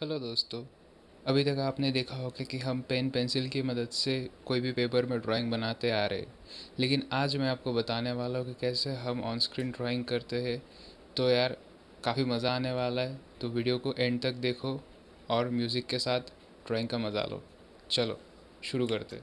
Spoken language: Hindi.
हेलो दोस्तों। अभी तक आपने देखा होगा कि हम पेन पेंसिल की मदद से कोई भी पेपर में ड्राइंग बनाते आ रहे लेकिन आज मैं आपको बताने वाला हूँ कि कैसे हम ऑन स्क्रीन ड्राइंग करते हैं। तो यार, काफ़ी मज़ा आने वाला है। तो वीडियो को एंड तक देखो और म्यूज़िक के साथ ड्राइंग का मज़ा लो। चलो, शुरू करते